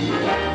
Ahoy!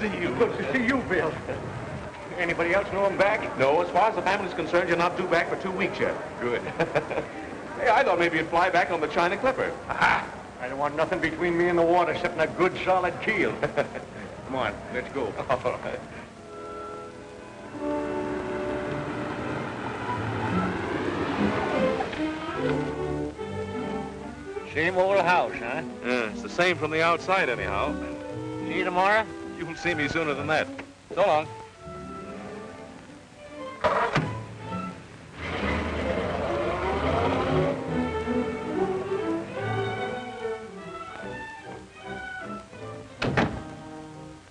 See you. Good to see you, Bill. Anybody else know I'm back? No, as far as the family's concerned, you're not due back for two weeks yet. Good. hey, I thought maybe you'd fly back on the China Clipper. Aha! I don't want nothing between me and the water except a good solid keel. Come on, let's go. All right. Same old house, huh? Yeah, it's the same from the outside, anyhow. See you tomorrow? You'll see me sooner than that. So long.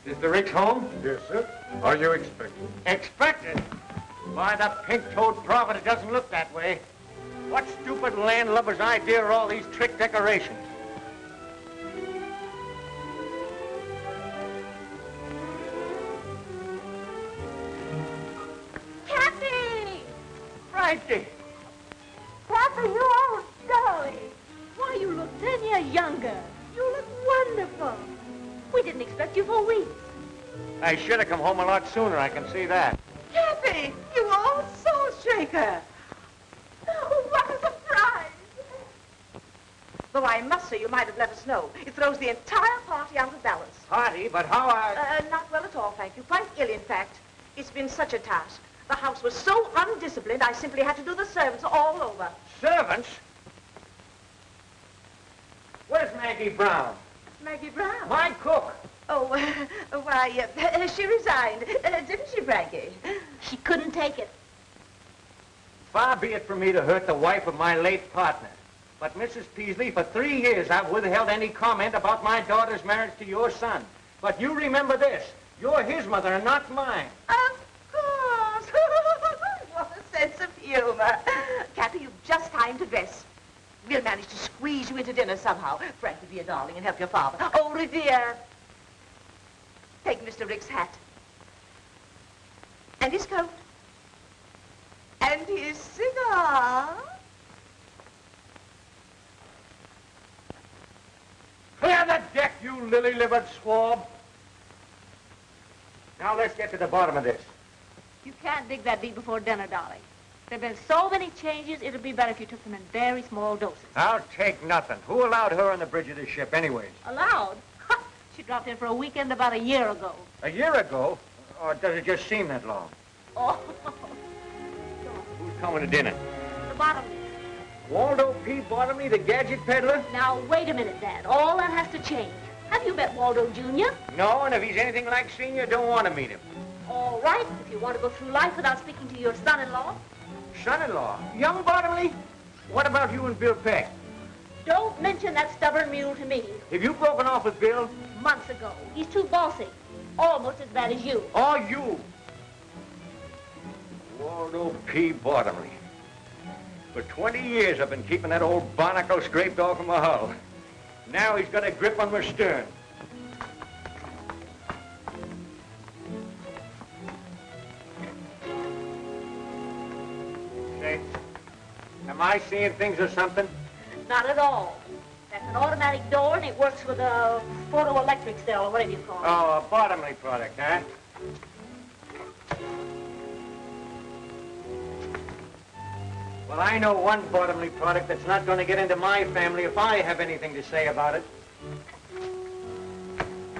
Is the Ricks home? Yes, sir. Are you expecting? Expected? Why, the pink-toed prophet, it doesn't look that way. What stupid landlubber's idea are all these trick decorations? 1990. Papa, you old dolly. Why, you look ten years younger. You look wonderful. We didn't expect you for weeks. I should have come home a lot sooner, I can see that. Kathy, you old soul shaker. Oh, what a surprise. Though I must say you might have let us know. It throws the entire party out of balance. Party? But how I... Uh, not well at all, thank you. Quite ill, in fact. It's been such a task. The house was so undisciplined, I simply had to do the servants all over. Servants? Where's Maggie Brown? Maggie Brown. My cook. Oh, uh, why, uh, she resigned, uh, didn't she, Frankie? She couldn't take it. Far be it from me to hurt the wife of my late partner. But, Mrs. Peasley, for three years I've withheld any comment about my daughter's marriage to your son. But you remember this. You're his mother and not mine. Of course. what a sense of humor. Kathy, you've just time to dress. We'll manage to squeeze you into dinner somehow. Frankie, be a darling and help your father. Oh, Revere. Take Mr. Rick's hat. And his coat. And his cigar. Clear the deck, you lily-livered swab. Now let's get to the bottom of this. You can't dig that deep before dinner, darling. There have been so many changes, it'd be better if you took them in very small doses. I'll take nothing. Who allowed her on the bridge of this ship anyways? Allowed? she dropped in for a weekend about a year ago. A year ago? Or does it just seem that long? Oh, Who's coming to dinner? the bottom. Waldo P. Bottomley, the gadget peddler? Now, wait a minute, Dad. All that has to change. Have you met Waldo Jr.? No, and if he's anything like Senior, don't want to meet him. All right, if you want to go through life without speaking to your son-in-law. Son-in-law? Young Bottomley? What about you and Bill Peck? Don't mention that stubborn mule to me. Have you broken off with Bill? Months ago. He's too bossy. Almost as bad as you. Or you? Waldo P. Bottomley. For 20 years I've been keeping that old barnacle scraped off of my hull. Now he's got a grip on my stern. Am I seeing things or something? Not at all. That's an automatic door, and it works with a photoelectric cell, or whatever you call it. Oh, a Bottomley product, huh? Well, I know one Bottomley product that's not going to get into my family if I have anything to say about it.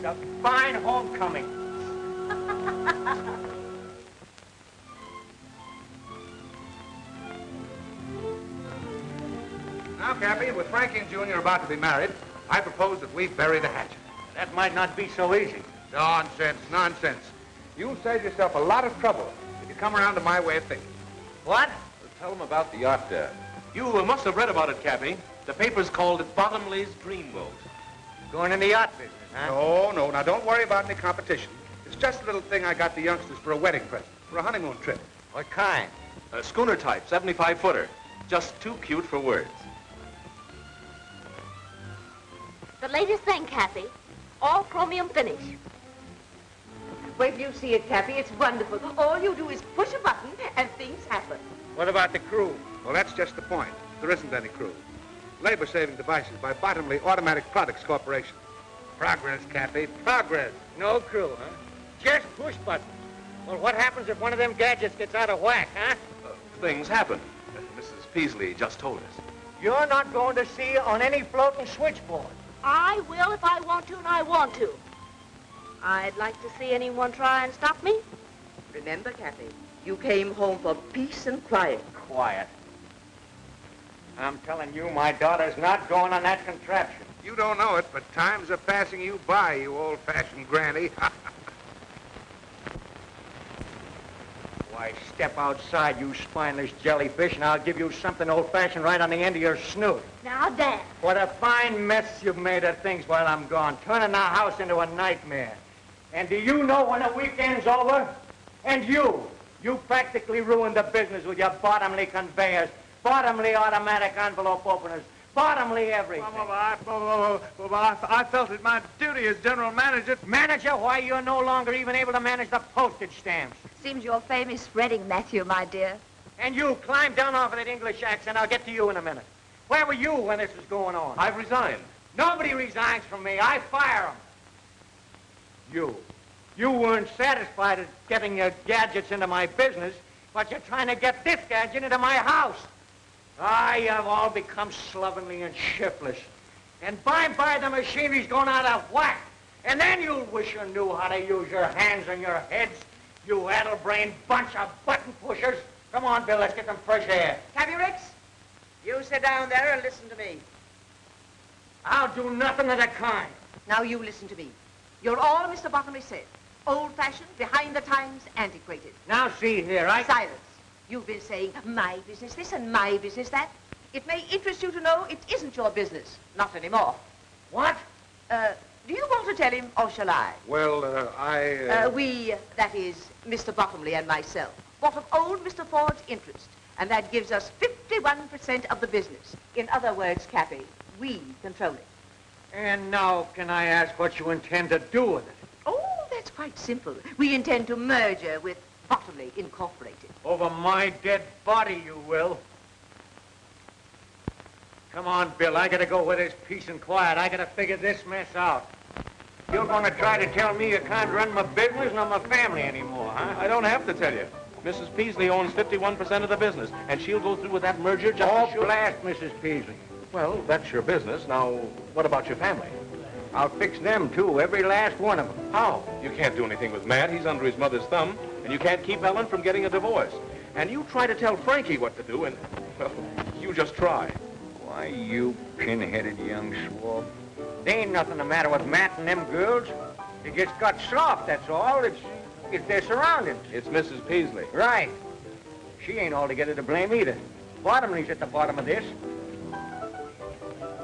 The fine homecoming. Cappy, with Frankie and Junior about to be married, I propose that we bury the hatchet. That might not be so easy. Nonsense, nonsense. You'll save yourself a lot of trouble if you come around to my way of thinking. What? Tell them about the yacht, there. You uh, must have read about it, Cappy. The papers called it Bottomley's Dreamboat. Going in the yacht business, huh? No, no. Now, don't worry about any competition. It's just a little thing I got the youngsters for a wedding present, for a honeymoon trip. What kind? A schooner type, 75-footer. Just too cute for words. The latest thing, Kathy. All chromium finish. Wait till you see it, Cappy. It's wonderful. All you do is push a button and things happen. What about the crew? Well, that's just the point. There isn't any crew. Labor-saving devices by Bottomley Automatic Products Corporation. Progress, Cappy, progress. No crew, huh? Just push buttons. Well, what happens if one of them gadgets gets out of whack, huh? Uh, things happen. Uh, Mrs. Peasley just told us. You're not going to see on any floating switchboard. I will if I want to, and I want to. I'd like to see anyone try and stop me. Remember, Kathy, you came home for peace and quiet. Quiet. I'm telling you, my daughter's not going on that contraption. You don't know it, but times are passing you by, you old-fashioned granny. Why, step outside, you spineless jellyfish, and I'll give you something old-fashioned right on the end of your snoot. Now, Dad. What a fine mess you've made of things while I'm gone, turning our house into a nightmare. And do you know when the weekend's over? And you, you practically ruined the business with your Bottomley conveyors, Bottomley automatic envelope openers, Bottomley everything. I, I felt it my duty as general manager. Manager, why you're no longer even able to manage the postage stamps. Seems your fame is spreading, Matthew, my dear. And you, climb down off of that English accent. I'll get to you in a minute. Where were you when this was going on? I've resigned. Nobody resigns from me. I fire them. You. You weren't satisfied at getting your gadgets into my business, but you're trying to get this gadget into my house. I have all become slovenly and shiftless. And by and by the machinery's gone out of whack. And then you'll wish you knew how to use your hands and your heads, you addle-brained bunch of button pushers. Come on, Bill, let's get some fresh air. Cappy Ricks, you sit down there and listen to me. I'll do nothing of the kind. Now you listen to me. You're all Mr. Bottomley said. Old-fashioned, behind the times, antiquated. Now see here, I... Silence. You've been saying my business this and my business that. It may interest you to know it isn't your business. Not anymore. What? Uh, do you want to tell him, or shall I? Well, uh, I... Uh, we, that is, Mr. Bottomley and myself, bought of old Mr. Ford's interest, and that gives us 51% of the business. In other words, Cappy, we control it. And now can I ask what you intend to do with it? Oh, that's quite simple. We intend to merger with Bottomley Incorporated. Over my dead body, you will. Come on, Bill. I gotta go where there's peace and quiet. I gotta figure this mess out. You're gonna try to tell me you can't run my business nor my family anymore, huh? I don't have to tell you. Mrs. Peasley owns 51% of the business, and she'll go through with that merger just Oh, sure... blast Mrs. Peasley. Well, that's your business. Now, what about your family? I'll fix them, too, every last one of them. How? You can't do anything with Matt. He's under his mother's thumb. And you can't keep Ellen from getting a divorce. And you try to tell Frankie what to do, and, well, you just try. Why, you pin-headed young swab. There ain't nothing the matter with Matt and them girls. They just got soft, that's all. It's, it's their surroundings. It's Mrs. Peasley. Right. She ain't altogether to blame either. Bottomley's at the bottom of this.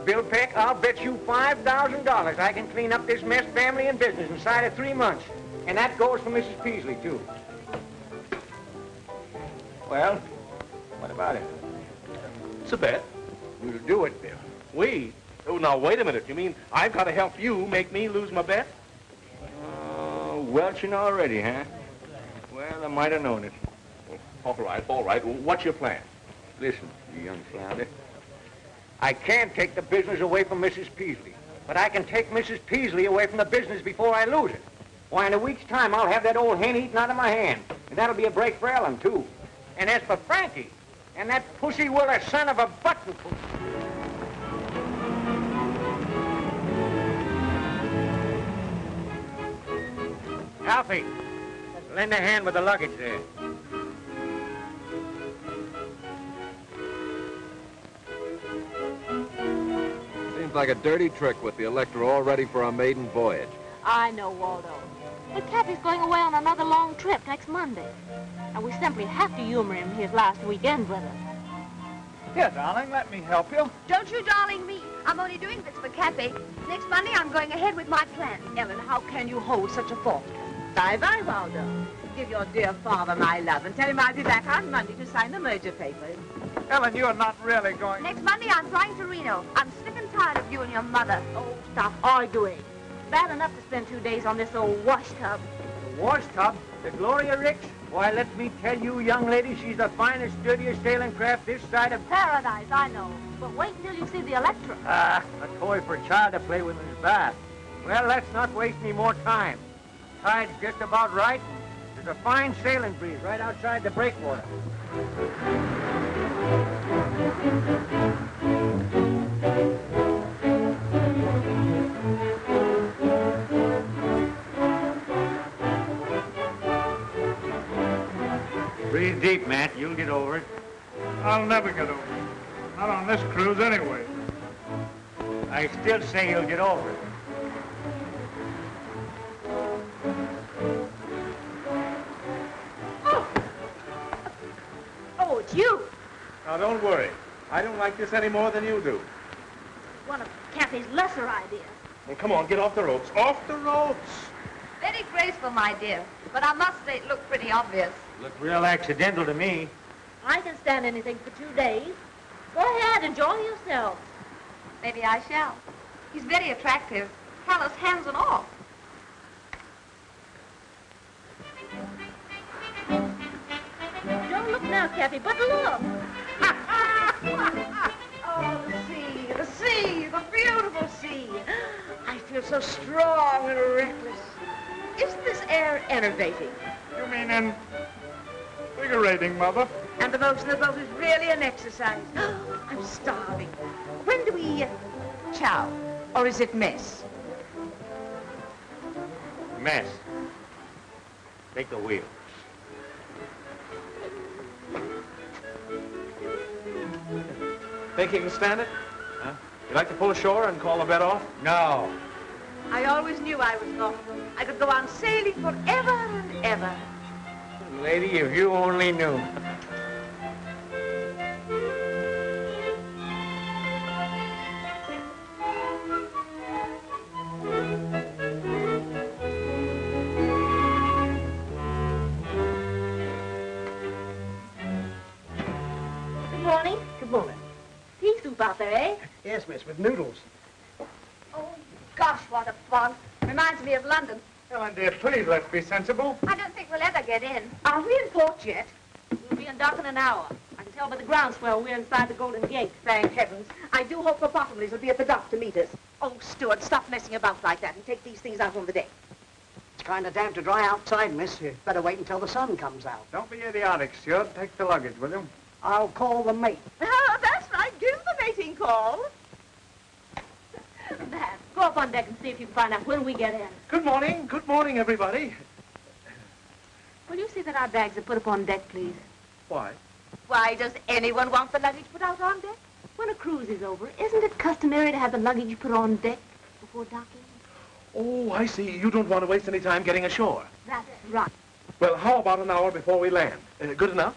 Bill Peck, I'll bet you $5,000 I can clean up this mess family and business inside of three months. And that goes for Mrs. Peasley, too. Well, what about it? It's a bet. We'll do it, Bill. We? Oh, now, wait a minute. You mean I've got to help you make me lose my bet? Uh, oh, welching already, huh? Well, I might have known it. All right, all right. What's your plan? Listen, you young flounder. I can't take the business away from Mrs. Peasley, but I can take Mrs. Peasley away from the business before I lose it. Why, in a week's time, I'll have that old hen eaten out of my hand. And that'll be a break for Ellen, too. And as for Frankie, and that pussy willer son of a button pussy. Alfie, lend a hand with the luggage there. Seems like a dirty trick with the Electra all ready for a maiden voyage. I know, Waldo. But Cappy's going away on another long trip next Monday. And we simply have to humor him his last weekend with us. Here, darling, let me help you. Don't you darling me. I'm only doing this for Cappy. Next Monday, I'm going ahead with my plan. Ellen, how can you hold such a thought? Bye-bye, Waldo. Give your dear father my love and tell him I'll be back on Monday to sign the merger papers. Ellen, you're not really going... Next Monday, I'm flying to Reno. I'm sick and tired of you and your mother. Oh, stop arguing. Bad enough to spend two days on this old wash tub. The wash tub, the Gloria Ricks? Why, let me tell you, young lady, she's the finest, dirtiest sailing craft this side of... Paradise, I know. But wait until you see the Electra. Ah, a toy for a child to play with in his bath. Well, let's not waste any more time. Tide's just about right. There's a fine sailing breeze right outside the breakwater. Deep, Matt. You'll get over it. I'll never get over it. Not on this cruise, anyway. I still say you'll get over it. Oh, Oh, it's you. Now, don't worry. I don't like this any more than you do. One of Kathy's lesser ideas. Well, come on, get off the ropes. Off the ropes! Very graceful, my dear. But I must say it looked pretty obvious. Looked real accidental to me. I can stand anything for two days. Go ahead, enjoy yourself. Maybe I shall. He's very attractive. Callous hands and all. Don't look now, Cappy, but look. Oh, the sea, the sea, the beautiful sea. I feel so strong and reckless. Isn't this air enervating? You mean invigorating, Mother? And the motion of the boat is really an exercise. I'm starving. When do we uh, chow? Or is it mess? Mess. Take the wheel. Think you can stand it? Huh? You like to pull ashore and call the bet off? No. I always knew I was not. I could go on sailing forever and ever. Lady, if you only knew. Good morning. Good morning. Pea soup out there, eh? Yes, miss, with noodles. Oh, gosh, what a fog. Reminds me of London. Ellen, dear, please let's be sensible. I don't think we'll ever get in. Are we in port yet? We'll be in dock in an hour. I can tell by the groundswell we're inside the Golden Gate. Thank heavens. I do hope the Bottomleys will be at the dock to meet us. Oh, Stuart, stop messing about like that and take these things out on the deck. It's kind of damp to dry outside, miss. You better wait until the sun comes out. Don't be idiotic, Stuart. Take the luggage with you. I'll call the mate. Ah, that's right. Give the mating call. Go up on deck and see if you can find out when we get in. Good morning. Good morning, everybody. Will you see that our bags are put up on deck, please? Why? Why does anyone want the luggage put out on deck? When a cruise is over, isn't it customary to have the luggage put on deck before docking? Oh, I see. You don't want to waste any time getting ashore. That's right. Well, how about an hour before we land? Uh, good enough?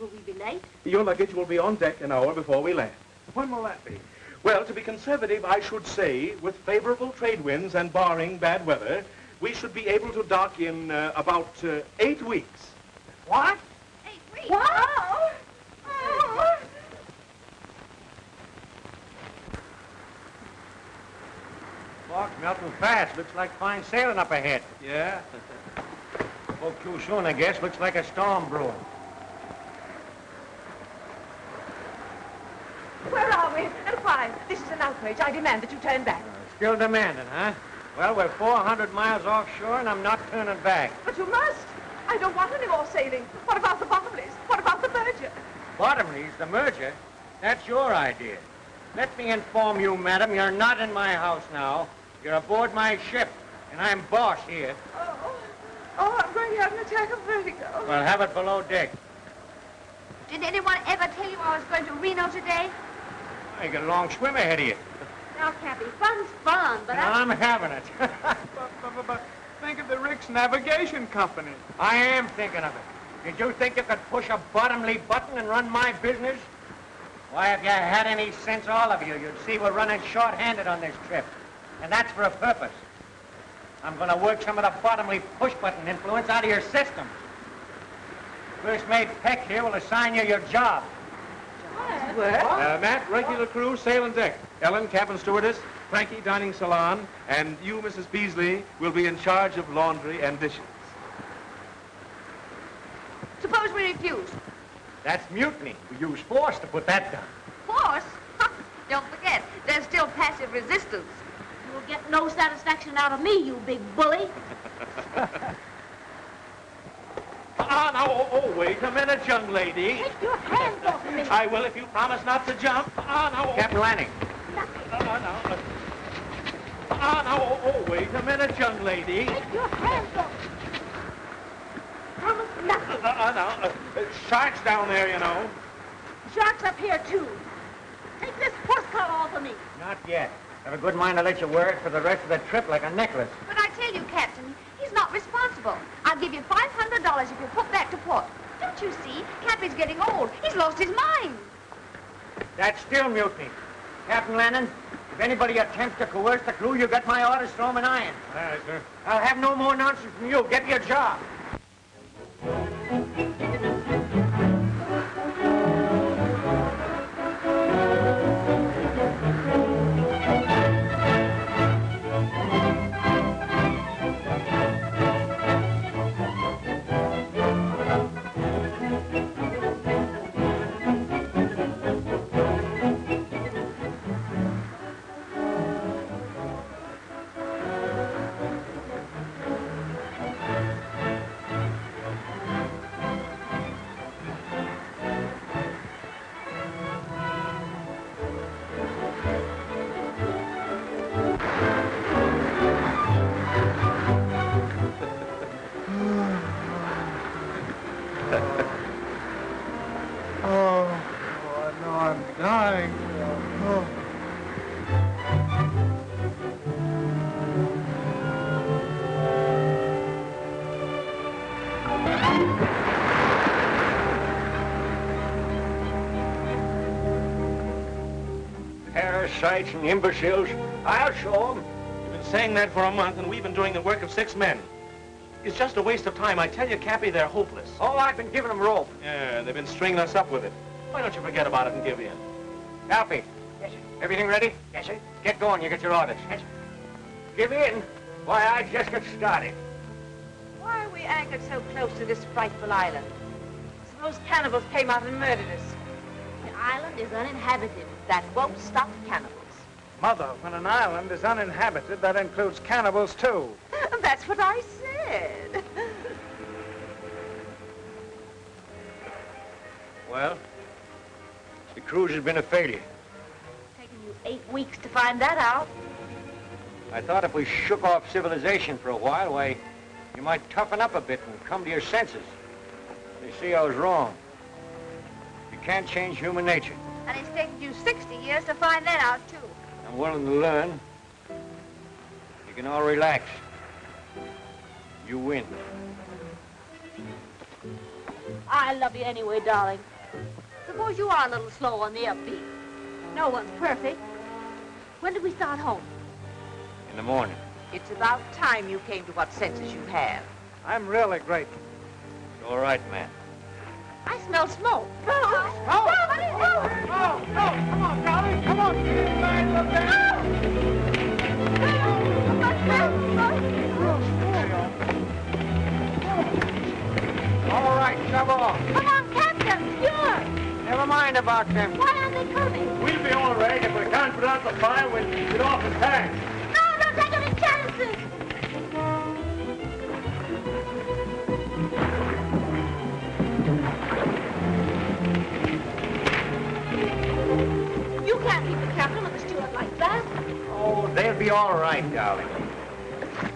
Will we be late? Your luggage will be on deck an hour before we land. When will that be? Well, to be conservative, I should say, with favorable trade winds and barring bad weather, we should be able to dock in uh, about uh, eight weeks. What? Hey, wait. Oh! Oh! Fog's melting fast. Looks like fine sailing up ahead. Yeah? Spoke too soon, I guess. Looks like a storm brewing. Where are we? And why This is an outrage. I demand that you turn back. Uh, still demanding, huh? Well, we're 400 miles offshore, and I'm not turning back. But you must. I don't want any more sailing. What about the Bottomleys? What about the merger? Bottomley's, the merger? That's your idea. Let me inform you, madam, you're not in my house now. You're aboard my ship, and I'm boss here. Oh, oh, I'm going to have an attack of vertigo. Well, have it below deck. Did anyone ever tell you I was going to Reno today? You got a long swim ahead of you. Now, Cappy, fun's fun, but I... I'm having it. But, but, but, but think of the Rick's Navigation Company. I am thinking of it. Did you think you could push a Bottomley button and run my business? Why, if you had any sense, all of you, you'd see we're running short-handed on this trip. And that's for a purpose. I'm going to work some of the Bottomley push-button influence out of your system. First mate Peck here will assign you your job. Uh, Matt, regular crew, sail and deck. Ellen, cabin stewardess. Frankie, dining salon. And you, Mrs. Peasley, will be in charge of laundry and dishes. Suppose we refuse. That's mutiny. We use force to put that down. Force? Don't forget, there's still passive resistance. You'll get no satisfaction out of me, you big bully. Ah, now, oh, oh, wait a minute, young lady. Take your hands off me. I will if you promise not to jump. Ah, now, oh, Captain Lanning, ah, now. Ah, now, oh, oh, wait a minute, young lady. Take your hands off. Promise nothing. Ah, ah, now, uh, sharks down there, you know. Shark's up here, too. Take this horse collar off of me. not yet. I have a good mind to let you wear it for the rest of the trip like a necklace. But I tell you, Captain, he's not responsible. I'll give you $500 if you put back to port. Don't you see? Cappy's getting old. He's lost his mind. That's still mutiny. Captain Lanning, if anybody attempts to coerce the crew, you got my orders, throw 'em an iron. All right, sir. I'll have no more nonsense from you. Get your job. Parasites and imbeciles. I'll show them. You've been saying that for a month, and we've been doing the work of six men. It's just a waste of time. I tell you, Cappy, they're hopeless. Oh, I've been giving them rope. Yeah, they've been stringing us up with it. Why don't you forget about it and give in? Cappy. Yes, sir. Everything ready? Yes, sir. Get going. You get your orders. Yes, sir. Give in. Why, I just got started. Why are we anchored so close to this frightful island? Suppose cannibals came out and murdered us. The island is uninhabited. That won't stop cannibals. Mother, when an island is uninhabited, that includes cannibals, too. That's what I said. Well, the cruise has been a failure. Taken you eight weeks to find that out. I thought if we shook off civilization for a while, why, you might toughen up a bit and come to your senses. They see I was wrong. You can't change human nature. And it's taken you 60 years to find that out, too. I'm willing to learn. You can all relax. You win. I love you anyway, darling. Suppose you are a little slow on the upbeat. No one's perfect. When do we start home? In the morning. It's about time you came to what senses you have. I'm really grateful. It's all right, man. I smell smoke. Oh, oh, come on, darling, come on. All right, shove off. Come on, Captain. Sure. Never mind about them. Why aren't they coming? We'll be all right if we can't put out the fire when you get off the tank. No, don't take any chances! You keep the captain and the steward like that. Oh, they'll be all right, darling.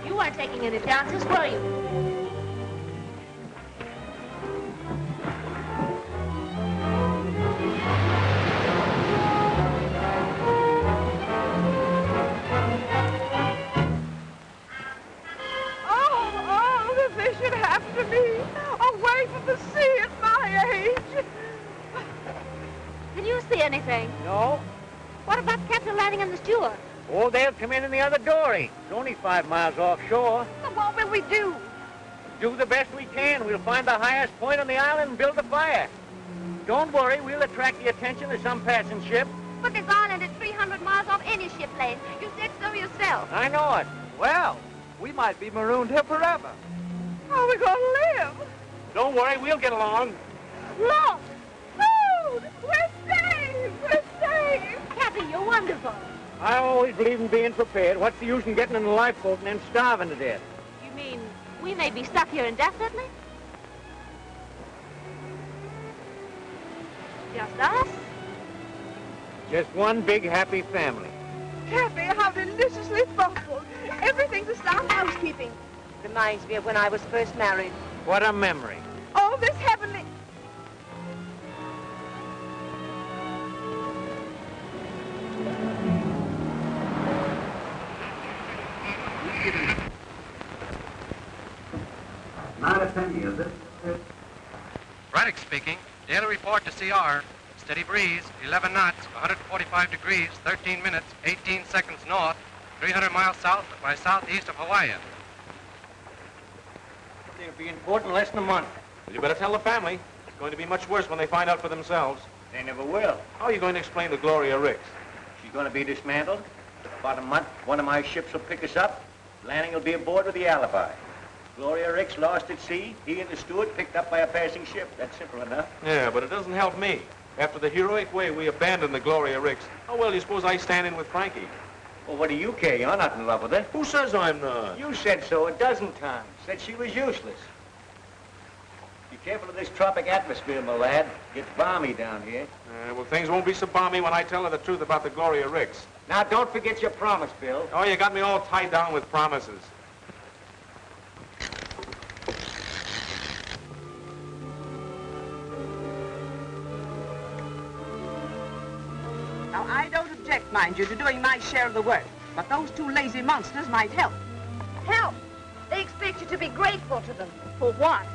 You weren't taking any chances, were you? Oh, oh, that should happen to me. Away from the sea at my age. Can you see anything? No? What about the captain landing and the steward? Oh, they'll come in in the other dory. It's only five miles offshore. But what will we do? Do the best we can. We'll find the highest point on the island and build a fire. Don't worry, we'll attract the attention of some passing ship. But this island is 300 miles off any ship lane. You said so yourself. I know it. Well, we might be marooned here forever. How are we going to live? Don't worry, we'll get along. Look! Food! We're saved! We're saved! You're wonderful. I always believe in being prepared. What's the use in getting in a lifeboat and then starving to death? You mean we may be stuck here indefinitely? Just us? Just one big happy family. Kathy, how deliciously thoughtful. Everything's a sound housekeeping. Reminds me of when I was first married. What a memory. Oh, this heavenly... Not a is it? Braddock speaking. Daily report to CR. Steady breeze, 11 knots, 145 degrees, 13 minutes, 18 seconds north, 300 miles south by southeast of Hawaii. They'll be in port in less than a month. Well, you better tell the family. It's going to be much worse when they find out for themselves. They never will. How are you going to explain to Gloria Ricks? She's going to be dismantled. About a month, one of my ships will pick us up. Landing will be aboard with the alibi. Gloria Ricks lost at sea. He and the steward picked up by a passing ship. That's simple enough. Yeah, but it doesn't help me. After the heroic way we abandoned the Gloria Ricks, how well do you suppose I stand in with Frankie? Well, what do you care? You're not in love with her. Who says I'm not? You said so a dozen times. Said she was useless. Be careful of this tropic atmosphere, my lad. Gets balmy down here. Uh, well, things won't be so balmy when I tell her the truth about the Gloria Ricks. Now, don't forget your promise, Bill. Oh, you got me all tied down with promises. Mind you, to doing my share of the work. But those two lazy monsters might help. Help! They expect you to be grateful to them. For what?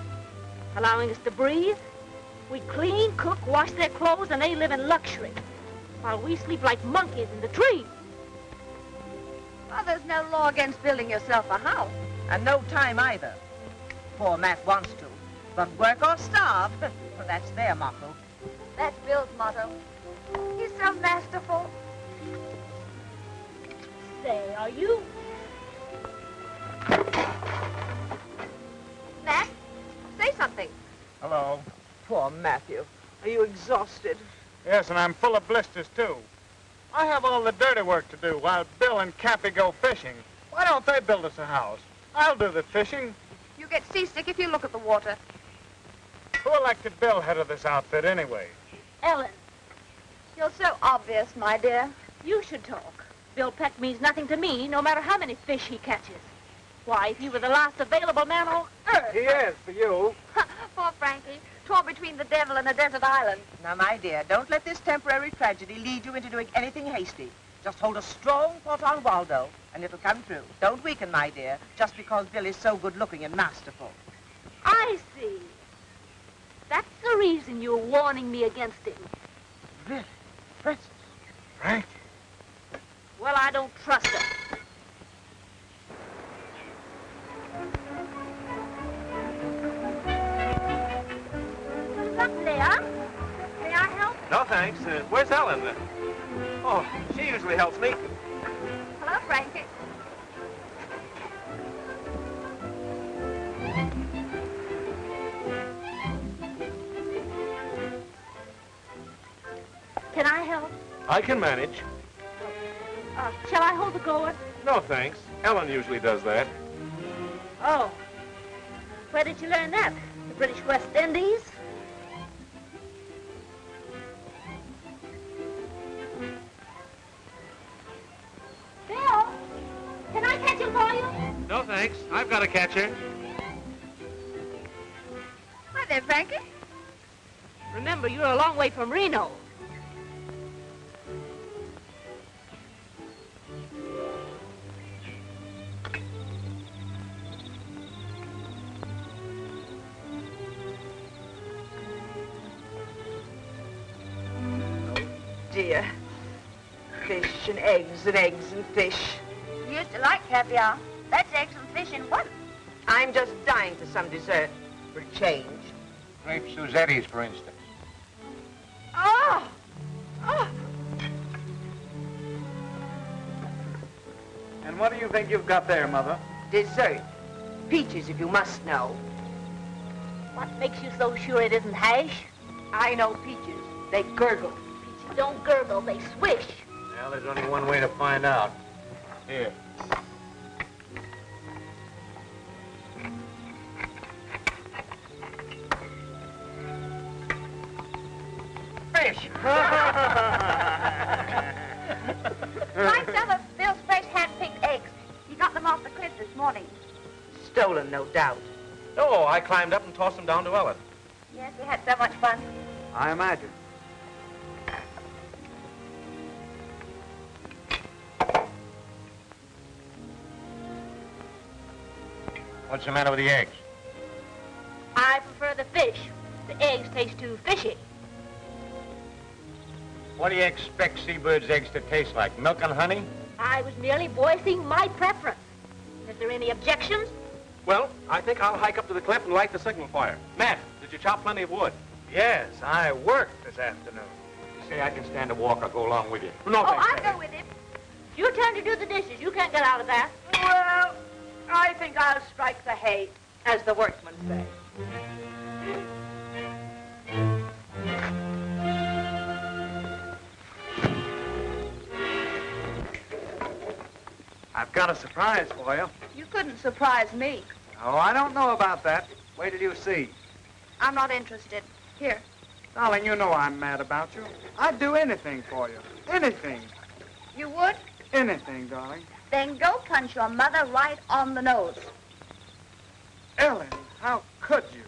Allowing us to breathe? We clean, cook, wash their clothes, and they live in luxury. While we sleep like monkeys in the trees. Well, there's no law against building yourself a house. And no time either. Poor Matt wants to. But work or starve, well, that's their motto. That's Bill's motto. He's so masterful. Say, are you? Matt, say something. Hello. Poor Matthew. Are you exhausted? Yes, and I'm full of blisters, too. I have all the dirty work to do while Bill and Cappy go fishing. Why don't they build us a house? I'll do the fishing. You get seasick if you look at the water. Who elected Bill head of this outfit anyway? Ellen, You're so obvious, my dear. you should talk. Bill Peck means nothing to me, no matter how many fish he catches. Why, if he were the last available man on earth. He is, for you. Poor Frankie, torn between the devil and a desert island. Now, my dear, don't let this temporary tragedy lead you into doing anything hasty. Just hold a strong port on Waldo, and it'll come through. Don't weaken, my dear, just because Bill is so good-looking and masterful. I see. That's the reason you're warning me against him. Really? Princess? Frank? Well, I don't trust him. Look, Leah. May I help? No, thanks. Uh, where's Ellen? Uh, oh, she usually helps me. Hello, Frankie. Can I help? I can manage. Shall I hold the gourd? No, thanks. Ellen usually does that. Oh. Where did you learn that? The British West Indies? Bill, can I catch him for you? No, thanks. I've got a catcher. Hi there, Frankie. Remember, you're a long way from Reno. And eggs and eggs and fish. You used to like caviar. That's eggs and fish in one. I'm just dying for some dessert. For a change. Grape Suzetti's, for instance. Oh! Oh! And what do you think you've got there, Mother? Dessert. Peaches, if you must know. What makes you so sure it isn't hash? I know peaches. They gurgle. Peaches don't gurgle, they swish. Well, there's only one way to find out. Here. Fish. Find some of Bill's fresh hand-picked eggs. He got them off the cliff this morning. Stolen, no doubt. Oh, I climbed up and tossed them down to Ellen. Yes, we had so much fun. I imagine. What's the matter with the eggs? I prefer the fish. The eggs taste too fishy. What do you expect seabirds' eggs to taste like? Milk and honey? I was merely voicing my preference. Is there any objections? Well, I think I'll hike up to the cliff and light the signal fire. Matt, did you chop plenty of wood? Yes, I worked this afternoon. You say I can stand a walk, I'll go along with you. No, oh, thanks. I'll go with him. It's your turn to do the dishes. You can't get out of that. I think I'll strike the hay, as the workmen say. I've got a surprise for you. You couldn't surprise me. Oh, I don't know about that. Wait till you see. I'm not interested. Here. Darling, you know I'm mad about you. I'd do anything for you. Anything. You would? Anything, darling. Then go punch your mother right on the nose. Ellen, how could you?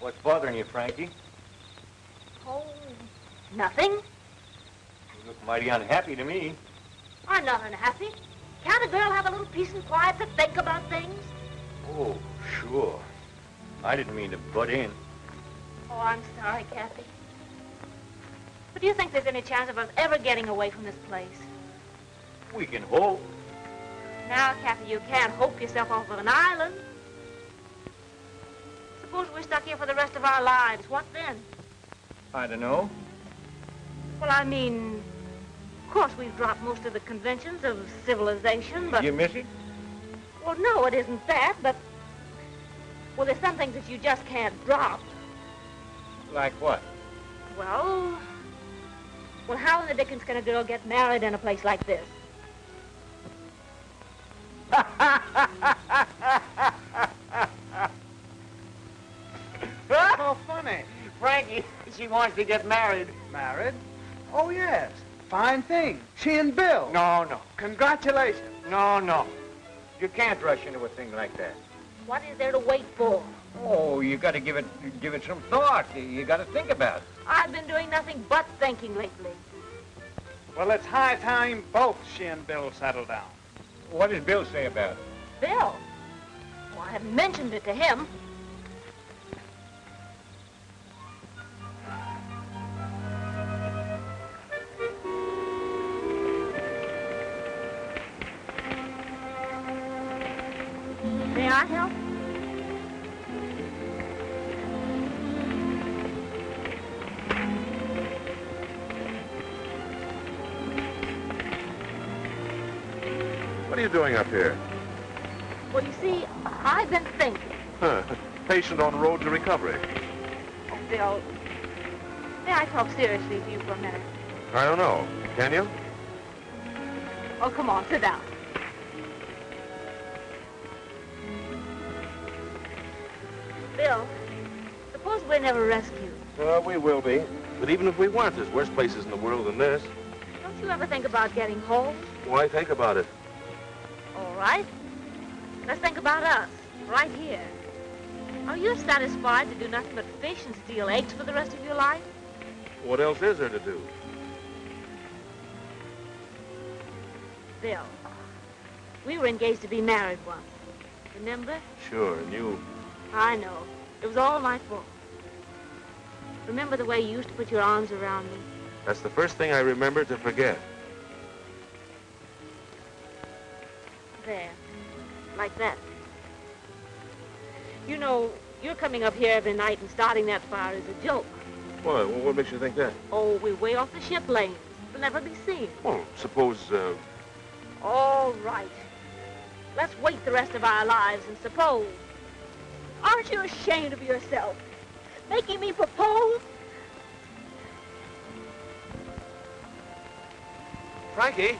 What's bothering you, Frankie? Oh, nothing. You look mighty unhappy to me. I'm not unhappy. Can't a girl have a little peace and quiet to think about things? Oh, sure. I didn't mean to butt in. Oh, I'm sorry, Kathy. But do you think there's any chance of us ever getting away from this place? We can hope. Now, Kathy, you can't hope yourself off of an island. Suppose we're stuck here for the rest of our lives. What then? I don't know. Well, I mean, of course we've dropped most of the conventions of civilization, but... You miss it? Well, no, it isn't that, but... Well, there's some things that you just can't drop. Like what? Well... Well, how in the dickens can a girl get married in a place like this? Oh, funny. Frankie, she wants to get married. Married? Oh, yes. Fine thing. She and Bill. No, no. Congratulations. No, no. You can't rush into a thing like that. What is there to wait for? Oh, you got to give it give it some thought. You, you got to think about it. I've been doing nothing but thinking lately. Well, it's high time both she and Bill settle down. What does Bill say about it? Bill? Well, I haven't mentioned it to him. May I help? What are you doing up here? Well, you see, I've been thinking. Huh. Patient on the road to recovery. Oh, Bill, May I talk seriously to you for a minute? I don't know. Can you? Oh, come on, sit down. Bill, suppose we're never rescued. Well, we will be. But even if we weren't, there's worse places in the world than this. Don't you ever think about getting home? Why think about it? Right. Let's think about us, right here. Are you satisfied to do nothing but fish and steal eggs for the rest of your life? What else is there to do? Bill, we were engaged to be married once. Remember? Sure, and you... I know. It was all my fault. Remember the way you used to put your arms around me? That's the first thing I remember to forget. There. Like that. You know, you're coming up here every night and starting that fire is a joke. Why? Well, what makes you think that? Oh, we're way off the ship lanes. We'll never be seen. Well, suppose, uh, All right. Let's wait the rest of our lives and suppose. Aren't you ashamed of yourself? Making me propose? Frankie?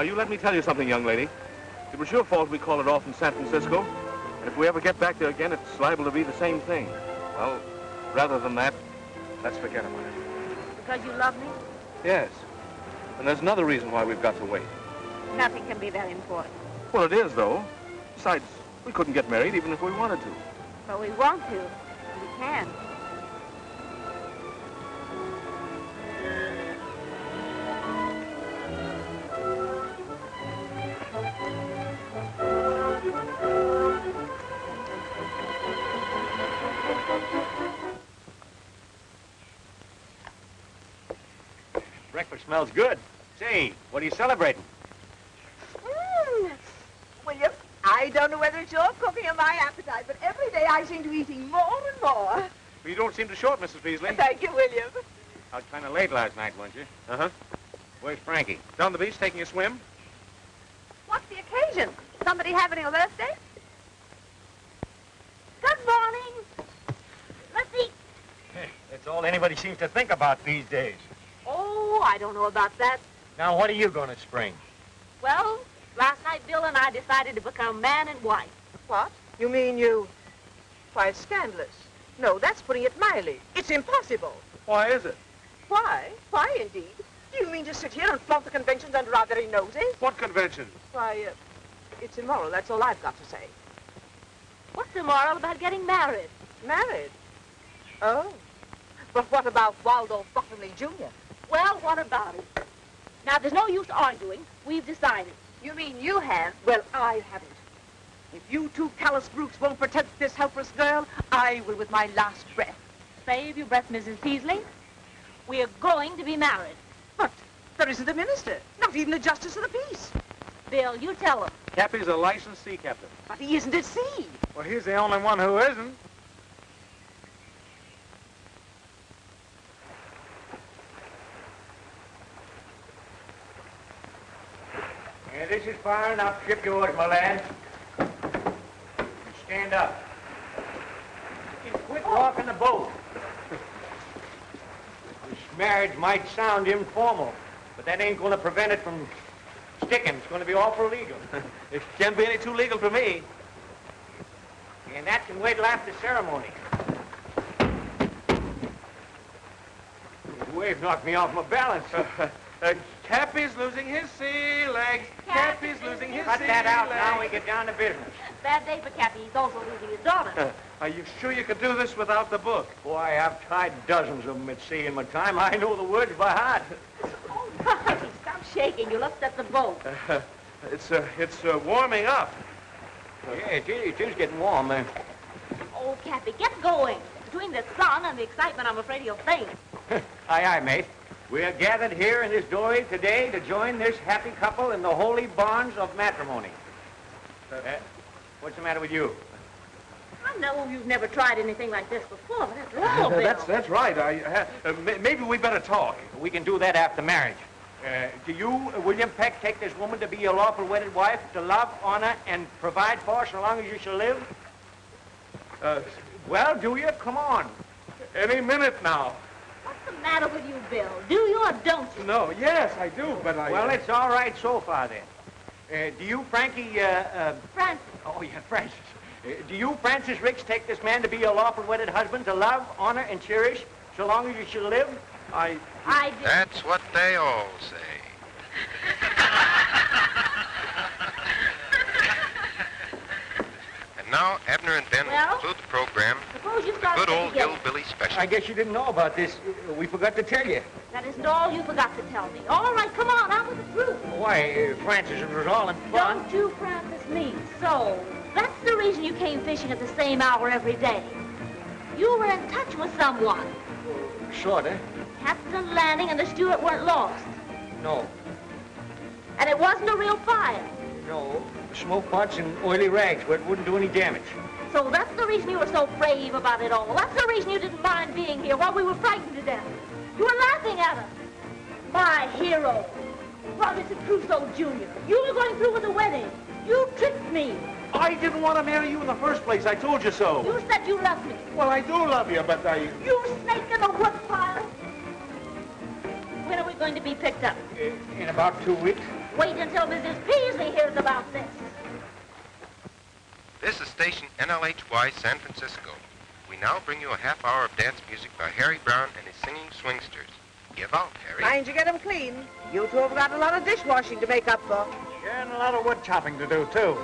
Now, you let me tell you something, young lady. It was your fault we called it off in San Francisco. And if we ever get back there again, it's liable to be the same thing. Well, rather than that, let's forget about it. Because you love me? Yes. And there's another reason why we've got to wait. Nothing can be that important. Well, it is, though. Besides, we couldn't get married even if we wanted to. But we want to. We can. Breakfast smells good. Say, what are you celebrating? Mm. William, I don't know whether it's your cooking or my appetite, but every day I seem to be eating more and more. Well, you don't seem to short, Mrs. Peasley. Thank you, William. Out kind of late last night, weren't you? Uh-huh. Where's Frankie? Down the beach taking a swim? What's the occasion? Somebody having a birthday? Good morning. Let's eat. That's all anybody seems to think about these days. Oh, I don't know about that. Now, what are you going to spring? Well, last night Bill and I decided to become man and wife. What? You mean you... Why, it's scandalous. No, that's putting it mildly. It's impossible. Why is it? Why? Why, indeed? Do you mean to sit here and flaunt the conventions under our very noses? What conventions? Why, uh, it's immoral. That's all I've got to say. What's immoral about getting married? Married? Oh. But what about Waldorf Bottomley Jr.? Well, what about it? Now, there's no use arguing. We've decided. You mean you have? Well, I haven't. If you two callous brutes won't protect this helpless girl, I will with my last breath. Save your breath, Mrs. Peasley. We are going to be married. But there isn't a minister, not even a justice of the peace. Bill, you tell him. Cappy's a licensed sea captain. But he isn't at sea. Well, he's the only one who isn't. Yeah, this is far enough. Ship yours, my lad. Stand up. And quit walking the boat. This marriage might sound informal, but that ain't going to prevent it from sticking. It's going to be awful legal. It can't be any too legal for me. And that can wait till after ceremony. The wave knocked me off my balance. Uh, Cappy's losing his sea legs. Cappy's losing his Cut sea that out legs. now. We get down to business. Bad day for Cappy. He's also losing his daughter. Are you sure you could do this without the book? Boy, I've tried dozens of them at sea in my time. I know the words by heart. oh, Marty, stop shaking. You'll upset the boat. Uh, it's uh, it's uh, warming up. Yeah, it is, it is getting warm there. Oh, Cappy, get going. Between the sun and the excitement, I'm afraid you'll faint. aye, aye, mate. We are gathered here in this doorway today to join this happy couple in the holy bonds of matrimony. Uh, what's the matter with you? I know you've never tried anything like this before, but after all, Bill. that's that's right. I uh, uh, maybe we better talk. We can do that after marriage. Uh, do you, uh, William Peck, take this woman to be your lawful wedded wife, to love, honor, and provide for so long as you shall live? Uh, well, do you? Come on. Any minute now. What's the matter with you, Bill? Do you or don't you? No, yes, I do, but I... Well, it's all right so far, then. Uh, do you, Frankie, uh, uh, Francis. oh, yeah, Francis. Uh, do you, Francis Ricks, take this man to be your lawful wedded husband, to love, honor, and cherish so long as you shall live? I... I did. That's what they all say. and now, Abner and Ben Well? will conclude the program. Suppose you start Good it old together. hillbilly special. I guess you didn't know about this. We forgot to tell you. That isn't all you forgot to tell me. All right, come on, out with the truth. Why, uh, Francis, it was all in fun. Don't you, Francis, me. So, that's the reason you came fishing at the same hour every day. You were in touch with someone. Sorta. Captain Lanning and the steward weren't lost. No, And it wasn't a real fire. no. Smoke pots and oily rags where it wouldn't do any damage. So that's the reason you were so brave about it all. That's the reason you didn't mind being here while we were frightened to death. You were laughing at us. My hero. Robinson Crusoe Jr. You were going through with the wedding. You tricked me. I didn't want to marry you in the first place. I told you so. You said you loved me. Well, I do love you, but I... You snake in the woodpile. When are we going to be picked up? In about two weeks. Wait until Mrs. Peasley hears about this. This is station NLHY San Francisco. We now bring you a half hour of dance music by Harry Brown and his singing swingsters. Give out, Harry. Mind you get 'em clean. You two have got a lot of dishwashing to make up for. Yeah, and a lot of wood chopping to do, too.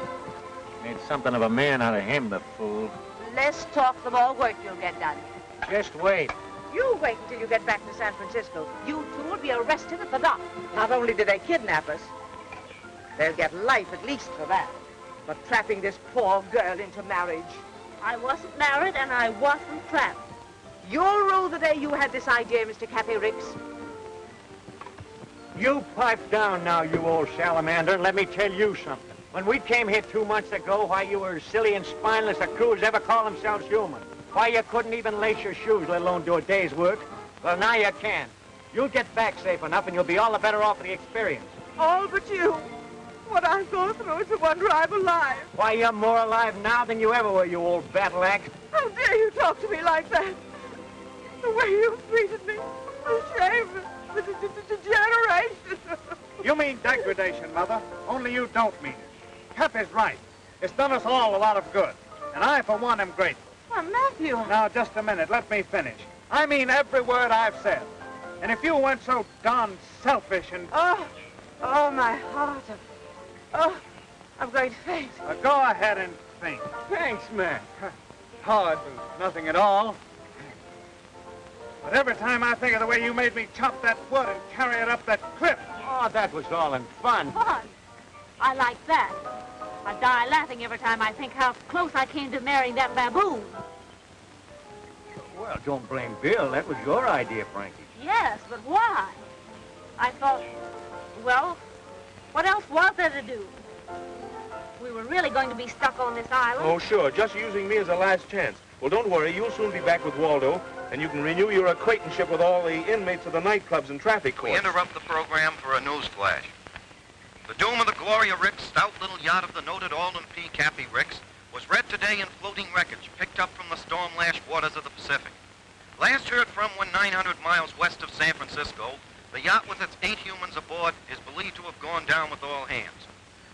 Made something of a man out of him, the fool. Less talk, the more work you'll get done. Just wait. You wait until you get back to San Francisco. You two will be arrested at the dock. Not only did they kidnap us, they'll get life at least for that. But trapping this poor girl into marriage. I wasn't married and I wasn't trapped. You'll rue the day you had this idea, Mr. Cappy Ricks. You pipe down now, you old salamander, and let me tell you something. When we came here two months ago, why you were as silly and spineless a crew as ever call themselves human. Why you couldn't even lace your shoes, let alone do a day's work. Well, now you can. You'll get back safe enough, and you'll be all the better off for the experience. All but you. What I've gone through is a wonder I'm alive. Why, you're more alive now than you ever were, you old battle axe. How dare you talk to me like that? The way you've treated me. The shame. The, the, the, the degeneration. You mean degradation, Mother. Only you don't mean it. Cap is right. It's done us all a lot of good. And I, for one, am grateful. Why, Matthew. Now, just a minute. Let me finish. I mean every word I've said. And if you weren't so darn selfish and... Oh, oh, my heart. Oh, I'm going to faint. Uh, go ahead and faint. Thanks, man. Was nothing at all. But every time I think of the way you made me chop that wood and carry it up that cliff, Oh, that was all in fun. Fun. I like that. I die laughing every time I think how close I came to marrying that baboon. Well, don't blame Bill. That was your idea, Frankie. Yes, but why? I thought, well, what else was there to do? We were really going to be stuck on this island. Oh, sure. Just using me as a last chance. Well, don't worry. You'll soon be back with Waldo, and you can renew your acquaintanceship with all the inmates of the nightclubs and traffic We courts. interrupt the program for a news flash. The doom of the Gloria Ricks, stout little yacht of the noted Alden P. Cappy Ricks, was read today in floating wreckage picked up from the storm-lashed waters of the Pacific. Last heard from when 900 miles west of San Francisco, the yacht with its eight humans aboard is believed to have gone down with all hands.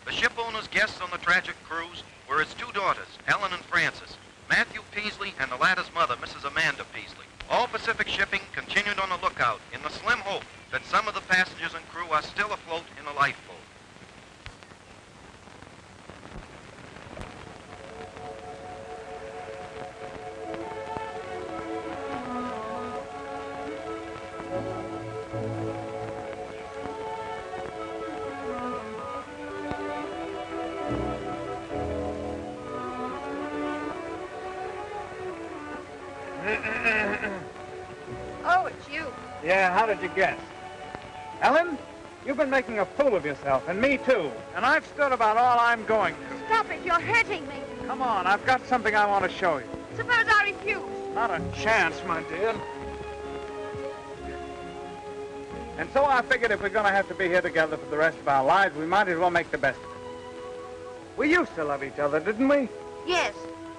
The ship owner's guests on the tragic cruise were his two daughters, Ellen and Frances, Matthew Peasley and the latter's mother, Mrs. Amanda Peasley. All Pacific shipping continued on the lookout in the slim hope that some of the passengers and crew are still afloat in a lifeboat. Did you guess? Ellen, you've been making a fool of yourself, and me too. And I've stood about all I'm going to. Stop it. You're hurting me. Come on, I've got something I want to show you. Suppose I refuse. Not a chance, my dear. And so I figured if we're going to have to be here together for the rest of our lives, we might as well make the best of it. We used to love each other, didn't we? Yes.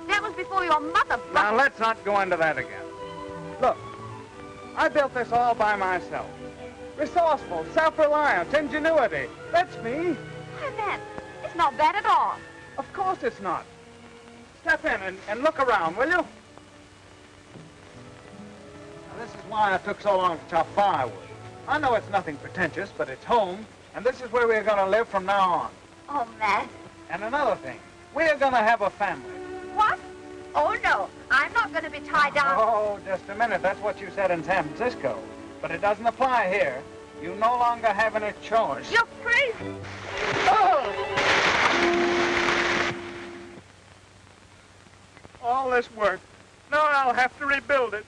That was before your mother Now, let's not go into that again. Look, I built this all by myself. Resourceful, self-reliant, ingenuity. That's me. Why, that, it's not bad at all. Of course it's not. Step in and, and look around, will you? Now, this is why I took so long to chop firewood. I know it's nothing pretentious, but it's home, and this is where we're going to live from now on. Oh, Matt. And another thing, we're going to have a family. What? Oh, no. I'm not going to be tied down. Oh, just a minute. That's what you said in San Francisco. But it doesn't apply here. You no longer have any choice. You're crazy. Oh! All this work. Now I'll have to rebuild it.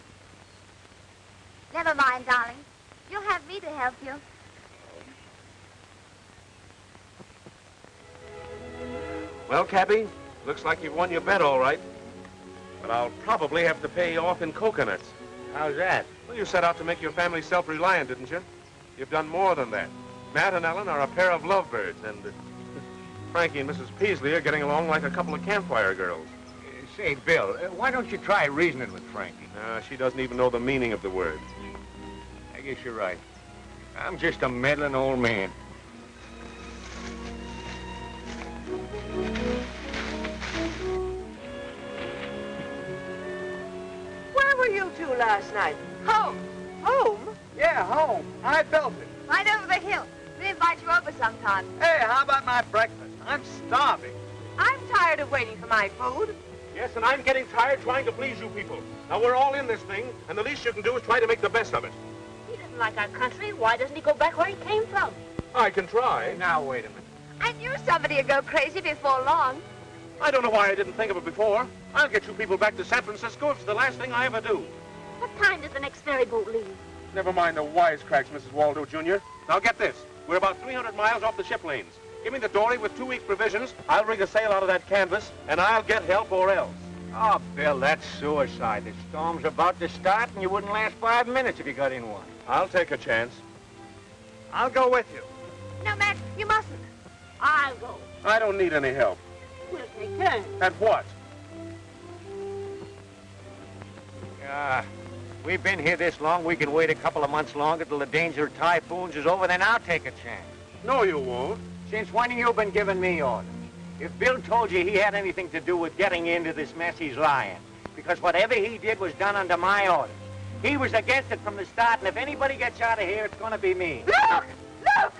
Never mind, darling. You'll have me to help you. Well, Cappy, looks like you've won your bet all right. But I'll probably have to pay you off in coconuts. How's that? Well, you set out to make your family self-reliant, didn't you? You've done more than that. Matt and Ellen are a pair of lovebirds, and uh, Frankie and Mrs. Peasley are getting along like a couple of campfire girls. Say, Bill, uh, why don't you try reasoning with Frankie? Uh, she doesn't even know the meaning of the word. I guess you're right. I'm just a meddling old man. Were you two last night? Home. Home? Yeah, home. I built it. Right over the hill. We invite you over sometime. Hey, how about my breakfast? I'm starving. I'm tired of waiting for my food. Yes, and I'm getting tired trying to please you people. Now, we're all in this thing, and the least you can do is try to make the best of it. He doesn't like our country. Why doesn't he go back where he came from? I can try. Now, wait a minute. I knew somebody would go crazy before long. I don't know why I didn't think of it before. I'll get you people back to San Francisco if it's the last thing I ever do. What time does the next ferry boat leave? Never mind the wisecracks, Mrs. Waldo Jr. Now get this. We're about 300 miles off the ship lanes. Give me the dory with two weeks' provisions. I'll rig a sail out of that canvas, and I'll get help or else. Oh, Bill, that's suicide. The storm's about to start, and you wouldn't last five minutes if you got in one. I'll take a chance. I'll go with you. No, Matt, you mustn't. I'll go. I don't need any help. We'll take. At what? Ah, we've been here this long, we can wait a couple of months longer till the danger of typhoons is over, then I'll take a chance. No, you won't. Since when have you been giving me orders? If Bill told you he had anything to do with getting into this mess, he's lying. Because whatever he did was done under my orders. He was against it from the start, and if anybody gets out of here, it's going to be me. Look! Look! Look!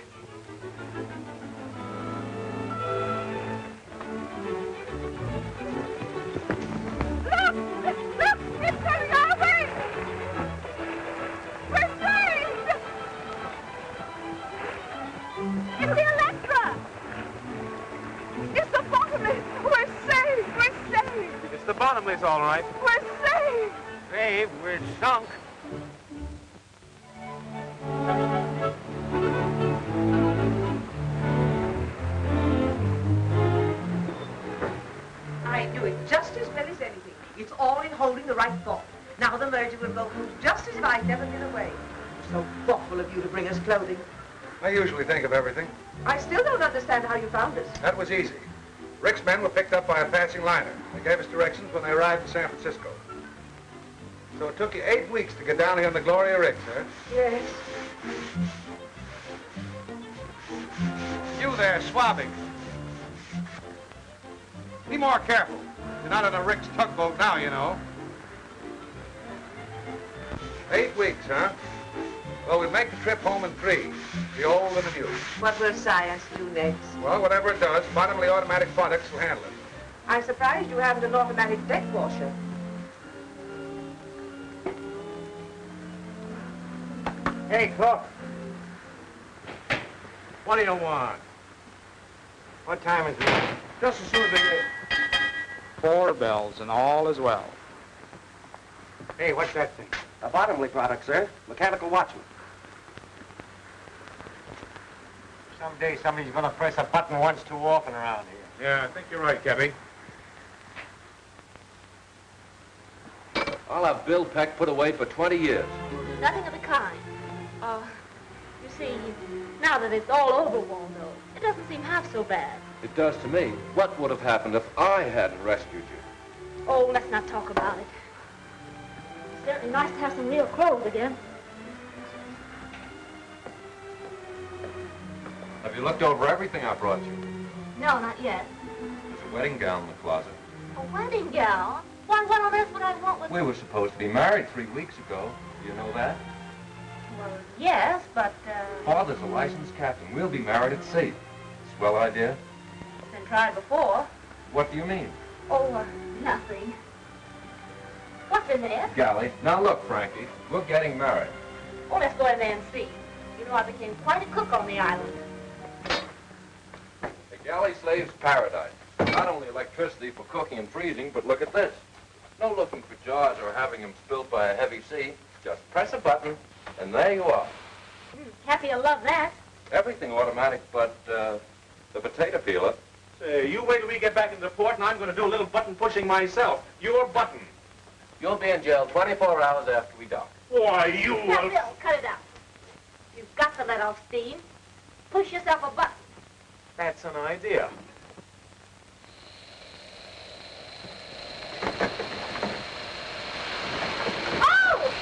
Bottomless, all right. We're saved! Dave, we're sunk. I knew it just as well as anything. It's all in holding the right thought. Now the merger will go through just as if I'd never been away. So thoughtful of you to bring us clothing. I usually think of everything. I still don't understand how you found us. That was easy. Rick's men were picked up by a passing liner. They gave us directions when they arrived in San Francisco. So it took you eight weeks to get down here on the Gloria Rick, sir. Yes. You there, swabbing. Be more careful. You're not on a Rick's tugboat now, you know. Eight weeks, huh? Well, we make the trip home in three. The old and the new. What will science do next? Well, whatever it does, Bottomley automatic products will handle it. I'm surprised you haven't an automatic deck washer. Hey, Cook. What do you want? What time is it? Just as soon as they get... Four bells and all is well. Hey, what's that thing? A Bottomley product, sir. Mechanical watchman. Someday somebody's gonna press a button once too often around here. Yeah, I think you're right, Cappy. I'll have Bill Peck put away for 20 years. Nothing of the kind. Oh, You see, now that it's all over, Waldo, it doesn't seem half so bad. It does to me. What would have happened if I hadn't rescued you? Oh, let's not talk about it. It's certainly nice to have some real clothes again. Have you looked over everything I brought you? No, not yet. There's a wedding gown in the closet. A wedding gown? Why, what on earth would I want with... We were supposed to be married three weeks ago. Do you know that? Well, yes, but, uh... Father's a licensed captain. We'll be married at sea. Swell idea? Been tried before. What do you mean? Oh, uh, nothing. What's in there? Galley. Now look, Frankie, we're getting married. Oh, let's go in there and see. You know, I became quite a cook on the island. A galley slave's paradise. Not only electricity for cooking and freezing, but look at this. No looking for jars or having them spilled by a heavy sea. Just press a button, and there you are. Mm, Happy to love that. Everything automatic but uh, the potato peeler. Say, you wait till we get back into port, and I'm going to do a little button pushing myself. Your button. You'll be in jail 24 hours after we dock. Why, you Now. Bill, cut it out. You've got to let off steam. Push yourself a button. That's an idea. Oh!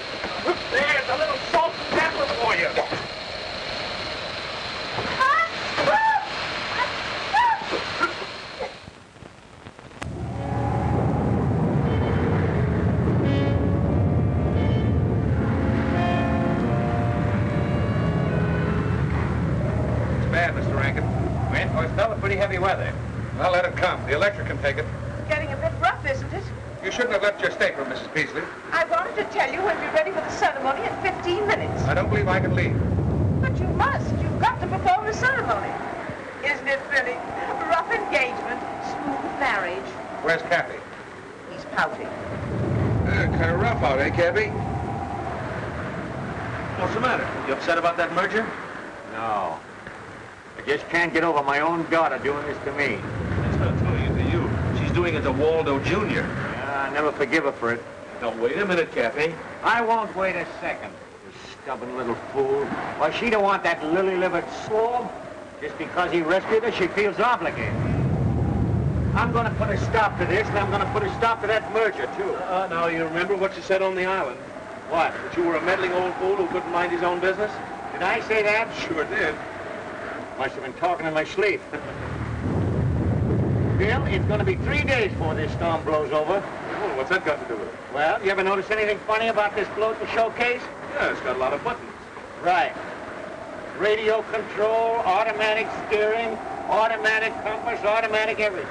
There's a little salt and pepper for you. It's bad, Mr. Rankin. Went? Oh, it's fell pretty heavy weather. Well, let it come. The electric can take it. Getting a bit rough, isn't it? You shouldn't have left your stateroom, Mrs. Peasley. I wanted to tell you we'll be ready for the ceremony in 15 minutes. I don't believe I can leave. But you must. You've got to perform the ceremony. Isn't it thrilling? Rough engagement, smooth marriage. Where's Cappy? He's pouting. Uh, kind of rough out, eh, Cappy? What's the matter? You upset about that merger? No. I just can't get over my own daughter doing this to me. She's not doing it to you. She's doing it to Waldo Jr. Yeah, I never forgive her for it. Now, wait a minute, Cappy. I won't wait a second. You stubborn little fool. Why, she don't want that lily-livered slob. Just because he rescued her, she feels obligated. I'm gonna put a stop to this, and I'm gonna put a stop to that merger, too. Uh, now, you remember what you said on the island? What? That you were a meddling old fool who couldn't mind his own business? Did I say that? Sure did. Must have been talking in my sleep. Bill, it's gonna be three days before this storm blows over. Oh, what's that got to do with it? Well, you ever notice anything funny about this floating showcase? Yeah, it's got a lot of buttons. Right. Radio control, automatic steering, automatic compass, automatic everything.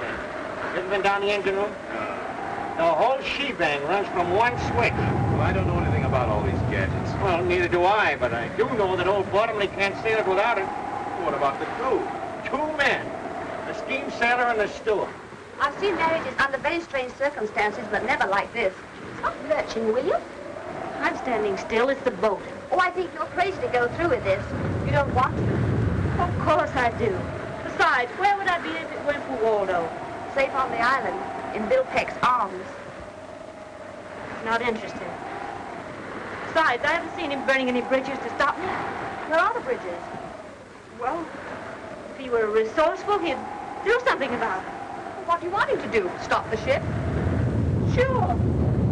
You Ever been down the engine room? No. The whole shebang runs from one switch. Well, I don't know anything about all these gadgets. Well, neither do I, but I do know that old Bottomley can't sail it without it. What about the crew? Two men, steam sailor and the steward. I've seen marriages under very strange circumstances, but never like this. Stop lurching, will you? I'm standing still. It's the boat. Oh, I think you're crazy to go through with this. You don't want to. Of course I do. Besides, where would I be if it weren't for Waldo? Safe on the island, in Bill Peck's arms. Not interested. Besides, I haven't seen him burning any bridges to stop me. Where are the bridges? Well, if he were resourceful, he'd do something about it. What do you want him to do? Stop the ship? Sure.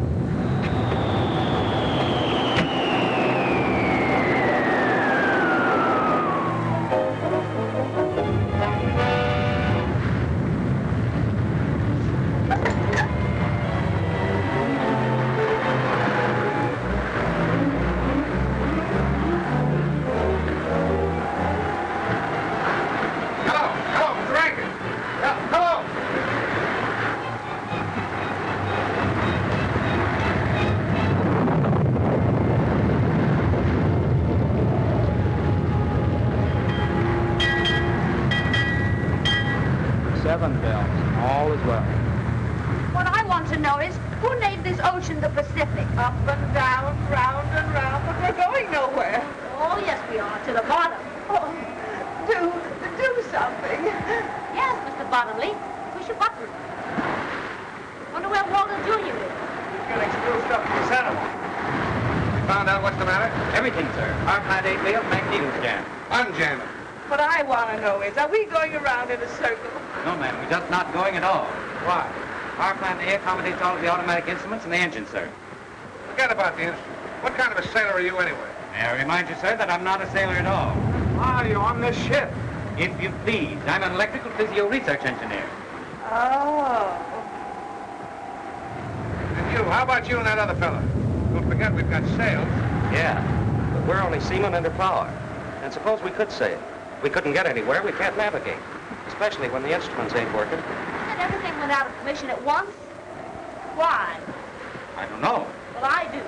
The engine, sir. Forget about the instrument. What kind of a sailor are you anyway? May I remind you, sir, that I'm not a sailor at all. Why are you on this ship? If you please, I'm an electrical physio research engineer. Oh. And you, how about you and that other fella? Don't forget we've got sails. Yeah, but we're only seamen under power. And suppose we could sail. We couldn't get anywhere, we can't navigate. Especially when the instruments ain't working. And everything went out of commission at once? Why? I don't know. Well, I do.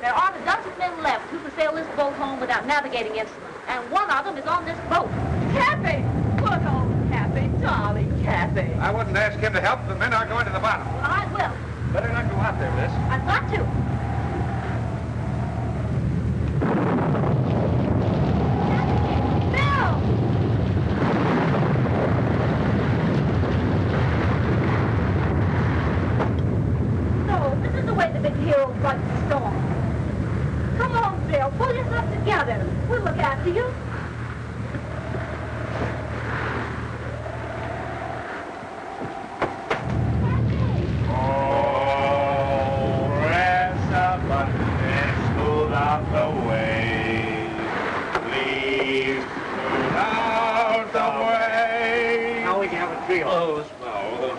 There aren't a dozen men left who can sail this boat home without navigating instruments. And one of them is on this boat. Cappy! Good old Cappy, darling Cappy. I wouldn't ask him to help. The men are going to the bottom. Well, I will. Better not go out there, miss. I've got to. Bill! No, this is the way the big hero fights the storm. Come on, Bill. Pull yourself together. We'll look after you. Oh, press a button and smooth out the way. Please smooth out the way. Now we can have a trio. Oh, slow.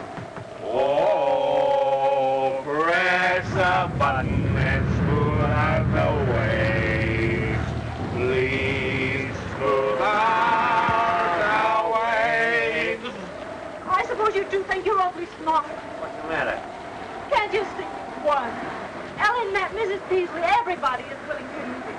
Oh, press a button and smooth out the way. Please smooth out the way. I suppose you do think you're awfully smart. What's the matter? Can't you see? One. Ellen met Mrs. Peasley. Everybody is willing to use it.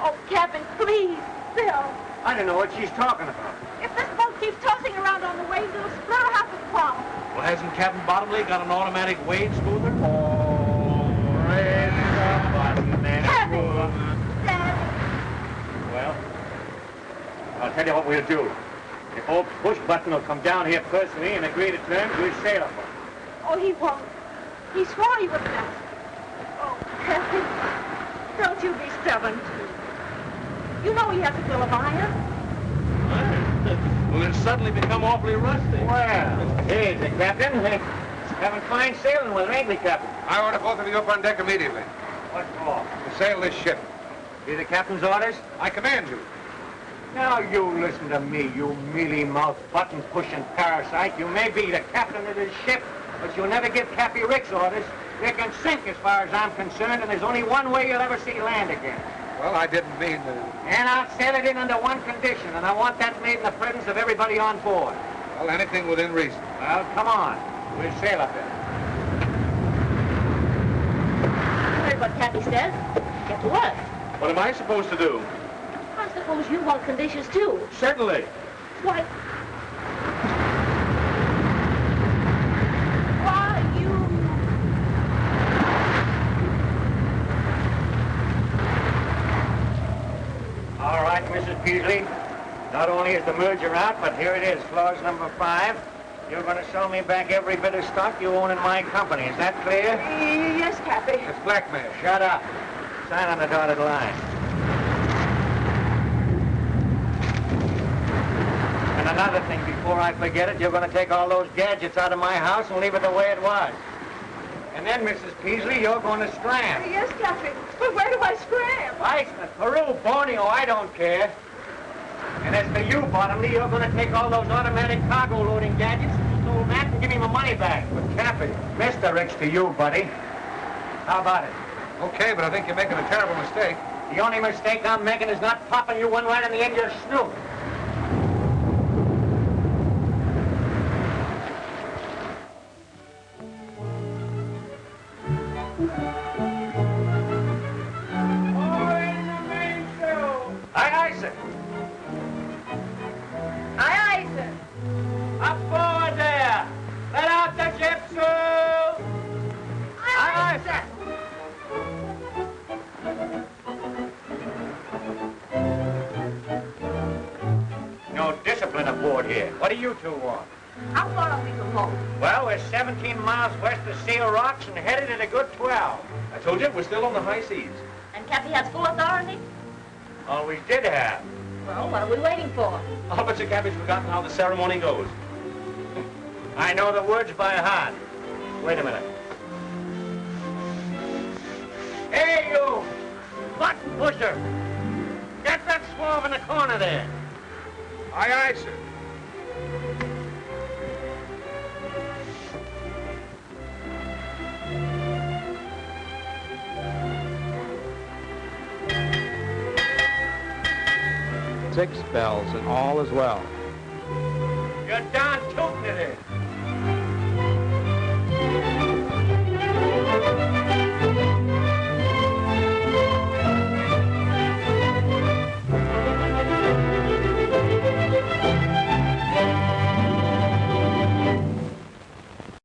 Oh, Captain, please, Bill. I don't know what she's talking about. If this boat keeps tossing around on the waves, it'll split her half a palm. Well, hasn't Captain Bottomley got an automatic wave smoother? Oh, press a button and Happy. smooth. Dad, Well, I'll tell you what we'll do. If old Push Button will come down here personally and agree to terms, we'll sail him. oh, he won't. He swore he wouldn't ask. Oh, Captain, don't you be stubborn, too. You know he has a bill of iron. Well, it's suddenly become awfully rusty. Well, here's the captain. Having fine sailing with her, ain't we, Captain? I order both of you up on deck immediately What for? to sail this ship. Be the captain's orders? I command you. Now you listen to me, you mealy-mouthed, button-pushing parasite. You may be the captain of this ship, but you'll never give Cappy Rick's orders. You can sink as far as I'm concerned, and there's only one way you'll ever see land again. Well, I didn't mean to... And I'll sail it in under one condition, and I want that made in the presence of everybody on board. Well, anything within reason. Well, come on. We'll sail up there. You heard what Cappy says. Get to work. What am I supposed to do? I suppose you want conditions, too. Certainly. Why... Why, you... All right, Mrs. Peasley. Not only is the merger out, but here it is, clause number five. You're going to sell me back every bit of stock you own in my company. Is that clear? Yes, Cappy. It's blackmail. Shut up. Sign on the dotted line. Another thing, before I forget it, you're going to take all those gadgets out of my house and leave it the way it was. And then, Mrs. Peasley, you're going to scram. Yes, Cappy. But where do I scram? Iceland, Peru, Borneo, oh, I don't care. And as for you, Bottomley, you're going to take all those automatic cargo loading gadgets and old Matt and give me my money back. But Cappy. Mr. Ricks to you, buddy. How about it? Okay, but I think you're making a terrible mistake. The only mistake I'm making is not popping you one right in the end of your snoot. And Cappy has full authority? Oh, Always did have. Well, what are we waiting for? Oh, Bet you Cappy's forgotten how the ceremony goes. I know the words by heart. Wait a minute. Hey, you! Button pusher! Get that swab in the corner there. Aye, aye, sir. six bells and all is well. You're done tooting it in.